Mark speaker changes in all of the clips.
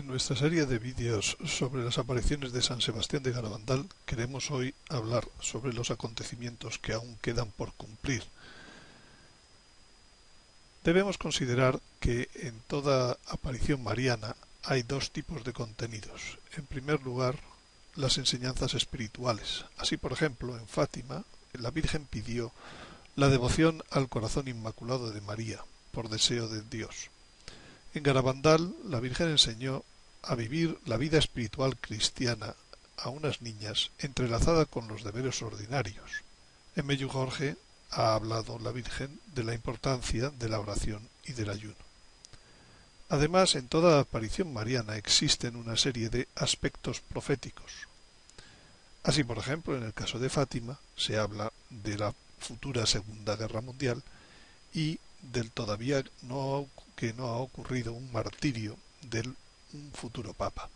Speaker 1: En nuestra serie de vídeos sobre las apariciones de San Sebastián de Garabandal queremos hoy hablar sobre los acontecimientos que aún quedan por cumplir. Debemos considerar que en toda aparición mariana hay dos tipos de contenidos. En primer lugar, las enseñanzas espirituales. Así, por ejemplo, en Fátima, la Virgen pidió la devoción al corazón inmaculado de María, por deseo de Dios. En Garabandal, la Virgen enseñó a vivir la vida espiritual cristiana a unas niñas entrelazada con los deberes ordinarios. En Medjugorje ha hablado la Virgen de la importancia de la oración y del ayuno. Además, en toda aparición mariana existen una serie de aspectos proféticos. Así, por ejemplo, en el caso de Fátima se habla de la futura Segunda Guerra Mundial y del todavía no, que no ha ocurrido un martirio del un futuro papa.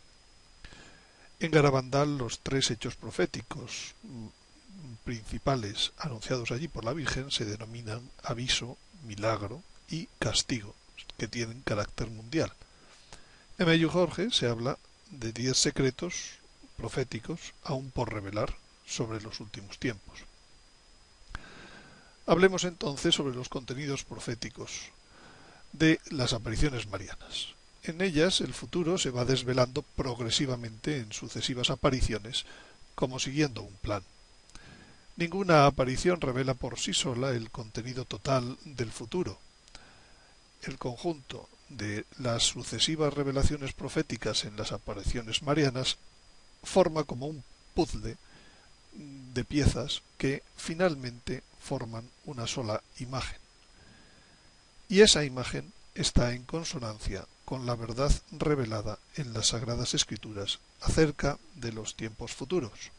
Speaker 1: En Garabandal los tres hechos proféticos mm, principales anunciados allí por la Virgen se denominan aviso, milagro y castigo, que tienen carácter mundial. En Mello Jorge se habla de diez secretos proféticos aún por revelar sobre los últimos tiempos. Hablemos entonces sobre los contenidos proféticos de las apariciones marianas. En ellas el futuro se va desvelando progresivamente en sucesivas apariciones, como siguiendo un plan. Ninguna aparición revela por sí sola el contenido total del futuro. El conjunto de las sucesivas revelaciones proféticas en las apariciones marianas forma como un puzzle de piezas que finalmente forman una sola imagen. Y esa imagen está en consonancia con la verdad revelada en las Sagradas Escrituras acerca de los tiempos futuros.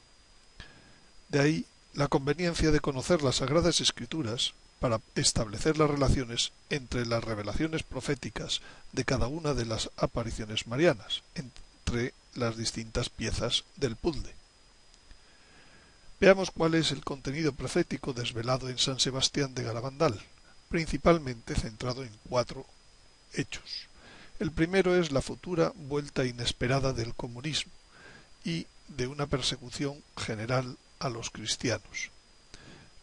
Speaker 1: De ahí la conveniencia de conocer las Sagradas Escrituras para establecer las relaciones entre las revelaciones proféticas de cada una de las apariciones marianas, entre las distintas piezas del puzzle. Veamos cuál es el contenido profético desvelado en San Sebastián de Garabandal, principalmente centrado en cuatro hechos. El primero es la futura vuelta inesperada del comunismo y de una persecución general a los cristianos.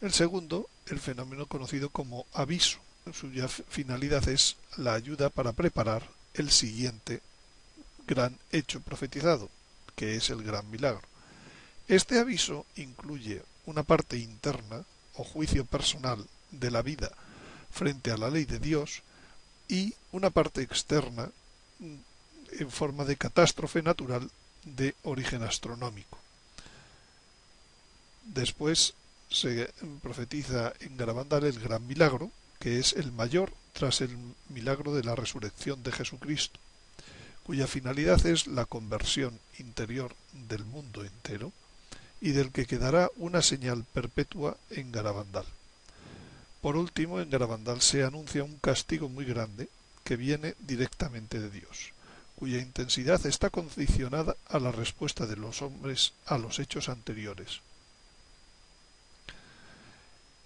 Speaker 1: El segundo, el fenómeno conocido como aviso, cuya finalidad es la ayuda para preparar el siguiente gran hecho profetizado, que es el gran milagro. Este aviso incluye una parte interna o juicio personal de la vida frente a la ley de Dios y una parte externa mm, en forma de catástrofe natural de origen astronómico. Después se profetiza en Garabandal el gran milagro, que es el mayor tras el milagro de la resurrección de Jesucristo, cuya finalidad es la conversión interior del mundo entero y del que quedará una señal perpetua en Garabandal. Por último, en Garabandal se anuncia un castigo muy grande que viene directamente de Dios, cuya intensidad está condicionada a la respuesta de los hombres a los hechos anteriores.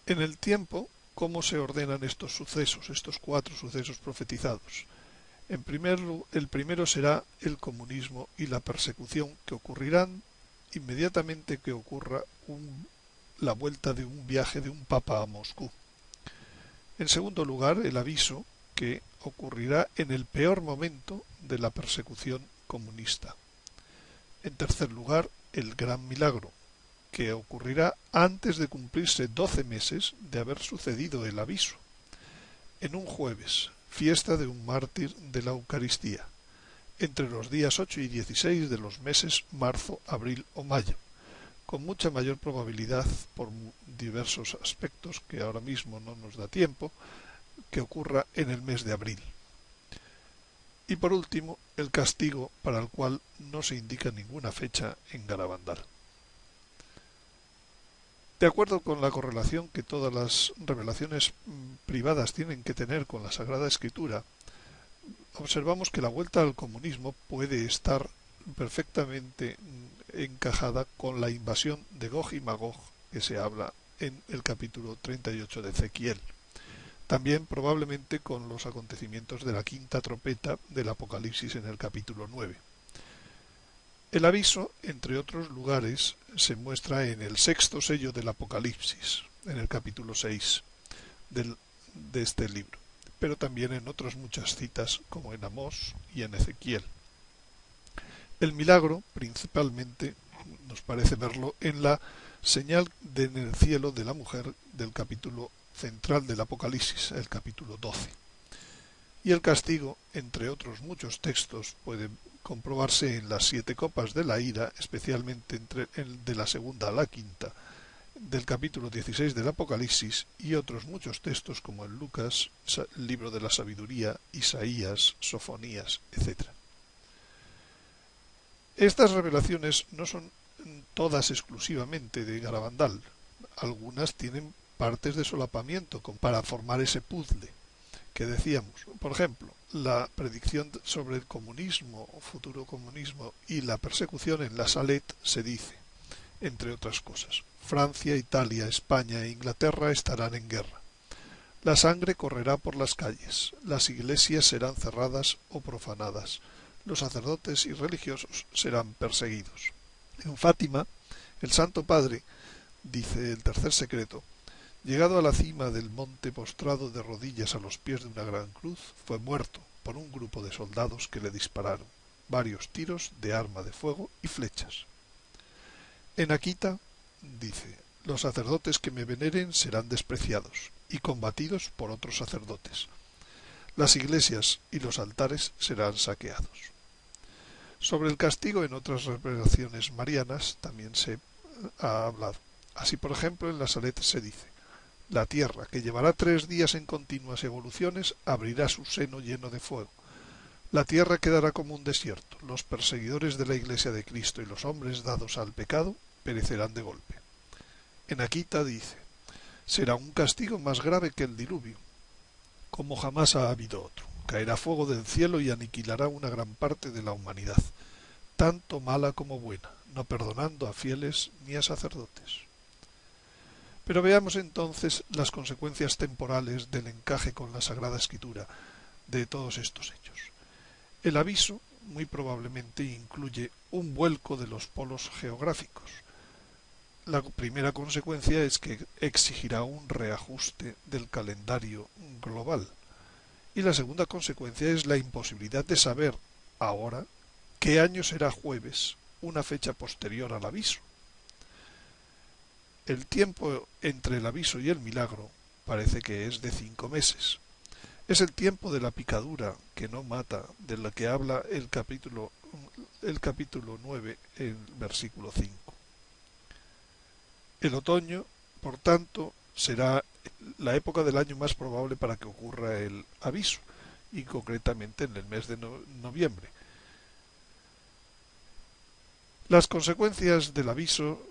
Speaker 1: En el tiempo, ¿cómo se ordenan estos sucesos, estos cuatro sucesos profetizados? En primer, el primero será el comunismo y la persecución que ocurrirán inmediatamente que ocurra la vuelta de un viaje de un papa a Moscú. En segundo lugar, el aviso que ocurrirá en el peor momento de la persecución comunista. En tercer lugar, el gran milagro, que ocurrirá antes de cumplirse doce meses de haber sucedido el aviso, en un jueves, fiesta de un mártir de la Eucaristía entre los días 8 y 16 de los meses marzo, abril o mayo, con mucha mayor probabilidad, por diversos aspectos que ahora mismo no nos da tiempo, que ocurra en el mes de abril. Y por último, el castigo para el cual no se indica ninguna fecha en Garabandal. De acuerdo con la correlación que todas las revelaciones mm, privadas tienen que tener con la Sagrada Escritura, observamos que la vuelta al comunismo puede estar perfectamente encajada con la invasión de Gog y Magog que se habla en el capítulo 38 de Ezequiel. también probablemente con los acontecimientos de la quinta tropeta del Apocalipsis en el capítulo 9. El aviso, entre otros lugares, se muestra en el sexto sello del Apocalipsis, en el capítulo 6 de este libro, pero también en otras muchas citas como en Amós y en Ezequiel. El milagro, principalmente, nos parece verlo en la señal en el cielo de la mujer del capítulo central del Apocalipsis, el capítulo 12. Y el castigo, entre otros muchos textos, puede comprobarse en las siete copas de la ira, especialmente entre el de la segunda a la quinta, del capítulo 16 del Apocalipsis y otros muchos textos como el Lucas, libro de la sabiduría, Isaías, Sofonías, etc. Estas revelaciones no son todas exclusivamente de Garabandal. Algunas tienen partes de solapamiento para formar ese puzzle que decíamos. Por ejemplo, la predicción sobre el comunismo futuro comunismo y la persecución en la Salet se dice, entre otras cosas, Francia, Italia, España e Inglaterra estarán en guerra. La sangre correrá por las calles, las iglesias serán cerradas o profanadas, los sacerdotes y religiosos serán perseguidos. En Fátima, el Santo Padre, dice el tercer secreto, llegado a la cima del monte postrado de rodillas a los pies de una gran cruz, fue muerto por un grupo de soldados que le dispararon varios tiros de arma de fuego y flechas. En Aquita, dice, los sacerdotes que me veneren serán despreciados y combatidos por otros sacerdotes. Las iglesias y los altares serán saqueados. Sobre el castigo en otras revelaciones marianas también se ha hablado. Así, por ejemplo, en la Salet se dice, la tierra, que llevará tres días en continuas evoluciones, abrirá su seno lleno de fuego. La tierra quedará como un desierto. Los perseguidores de la Iglesia de Cristo y los hombres dados al pecado perecerán de golpe. En Aquita dice, será un castigo más grave que el diluvio, como jamás ha habido otro caerá fuego del cielo y aniquilará una gran parte de la humanidad, tanto mala como buena, no perdonando a fieles ni a sacerdotes. Pero veamos entonces las consecuencias temporales del encaje con la Sagrada Escritura de todos estos hechos. El aviso muy probablemente incluye un vuelco de los polos geográficos. La primera consecuencia es que exigirá un reajuste del calendario global. Y la segunda consecuencia es la imposibilidad de saber ahora qué año será jueves, una fecha posterior al aviso. El tiempo entre el aviso y el milagro parece que es de cinco meses. Es el tiempo de la picadura que no mata, de la que habla el capítulo, el capítulo 9, el versículo 5. El otoño, por tanto, será la época del año más probable para que ocurra el aviso, y concretamente en el mes de noviembre. Las consecuencias del aviso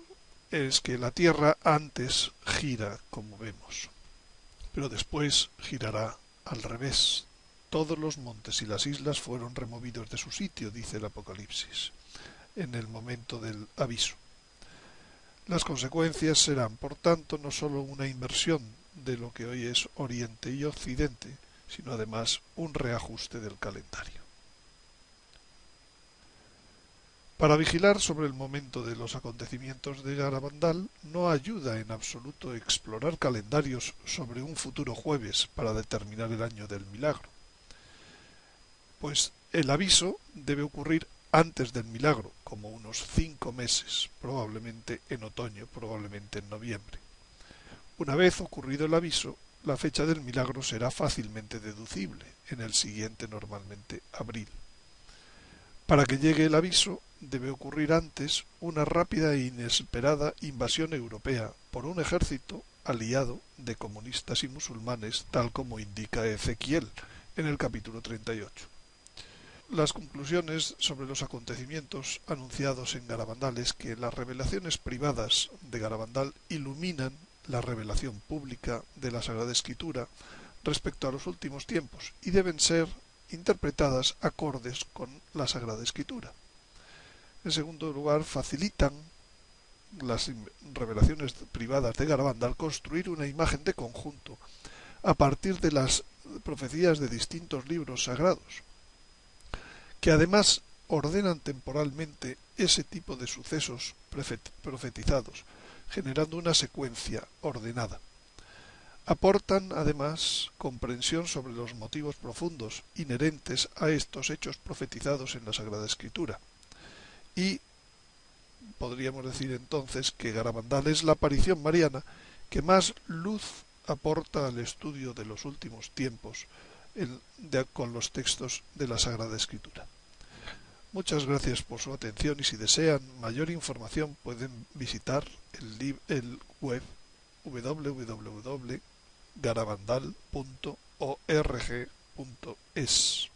Speaker 1: es que la Tierra antes gira, como vemos, pero después girará al revés. Todos los montes y las islas fueron removidos de su sitio, dice el Apocalipsis, en el momento del aviso. Las consecuencias serán, por tanto, no sólo una inversión de lo que hoy es Oriente y Occidente, sino además un reajuste del calendario. Para vigilar sobre el momento de los acontecimientos de Garabandal no ayuda en absoluto explorar calendarios sobre un futuro jueves para determinar el año del milagro, pues el aviso debe ocurrir antes del milagro, como unos cinco meses, probablemente en otoño, probablemente en noviembre. Una vez ocurrido el aviso, la fecha del milagro será fácilmente deducible, en el siguiente normalmente abril. Para que llegue el aviso, debe ocurrir antes una rápida e inesperada invasión europea por un ejército aliado de comunistas y musulmanes, tal como indica Ezequiel en el capítulo 38. Las conclusiones sobre los acontecimientos anunciados en Garabandal es que las revelaciones privadas de Garabandal iluminan la revelación pública de la Sagrada Escritura respecto a los últimos tiempos y deben ser interpretadas acordes con la Sagrada Escritura. En segundo lugar, facilitan las revelaciones privadas de Garabandal construir una imagen de conjunto a partir de las profecías de distintos libros sagrados, que además ordenan temporalmente ese tipo de sucesos profetizados, generando una secuencia ordenada. Aportan, además, comprensión sobre los motivos profundos inherentes a estos hechos profetizados en la Sagrada Escritura. Y podríamos decir entonces que Garabandal es la aparición mariana que más luz aporta al estudio de los últimos tiempos con los textos de la Sagrada Escritura. Muchas gracias por su atención y si desean mayor información pueden visitar el, web www garabandal.org.es.